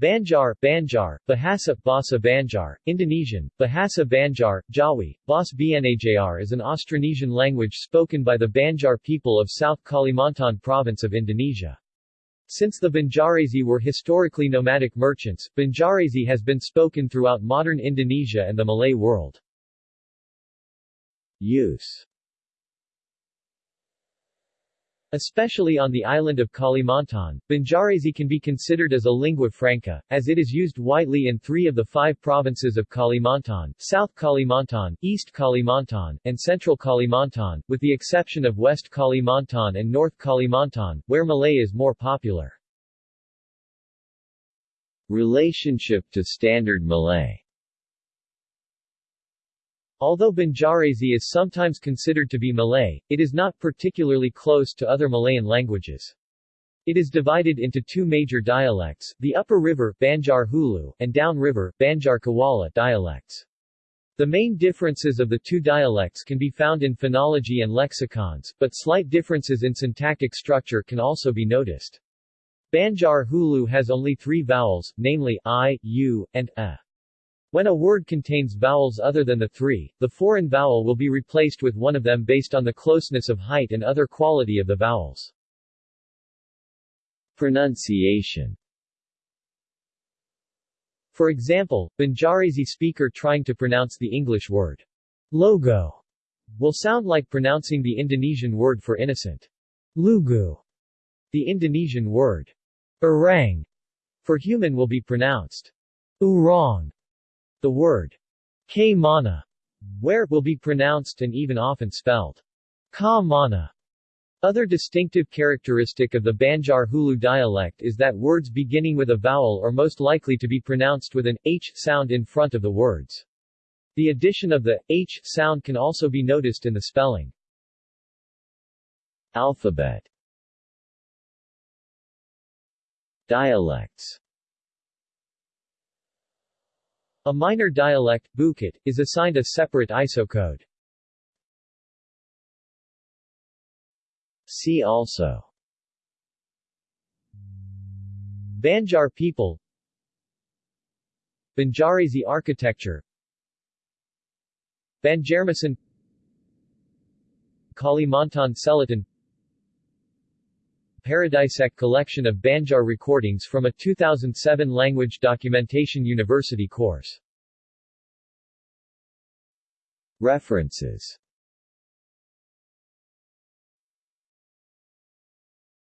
Banjar, Banjar, Bahasa, Basa Banjar, Indonesian, Bahasa Banjar, Jawi, Bas Bnajr is an Austronesian language spoken by the Banjar people of South Kalimantan province of Indonesia. Since the Banjarese were historically nomadic merchants, Banjarese has been spoken throughout modern Indonesia and the Malay world. Use Especially on the island of Kalimantan, Banjarese can be considered as a lingua franca, as it is used widely in three of the five provinces of Kalimantan, South Kalimantan, East Kalimantan, and Central Kalimantan, with the exception of West Kalimantan and North Kalimantan, where Malay is more popular. Relationship to Standard Malay Although Banjarese is sometimes considered to be Malay, it is not particularly close to other Malayan languages. It is divided into two major dialects, the upper river Banjar Hulu, and down river Banjar Kuala dialects. The main differences of the two dialects can be found in phonology and lexicons, but slight differences in syntactic structure can also be noticed. Banjar Hulu has only three vowels, namely i, u, and a. When a word contains vowels other than the three, the foreign vowel will be replaced with one of them based on the closeness of height and other quality of the vowels. Pronunciation For example, Banjarese speaker trying to pronounce the English word logo will sound like pronouncing the Indonesian word for innocent lugu. The Indonesian word orang for human will be pronounced urong the word k mana, where will be pronounced and even often spelled ka mana. Other distinctive characteristic of the Banjar Hulu dialect is that words beginning with a vowel are most likely to be pronounced with an h sound in front of the words. The addition of the h sound can also be noticed in the spelling. Alphabet Dialects a minor dialect, Bukit, is assigned a separate ISO code. See also. Banjar people. Banjarese architecture. Banjarmasin. Kalimantan Selatan Paradisec collection of Banjar recordings from a 2007 Language Documentation University course. References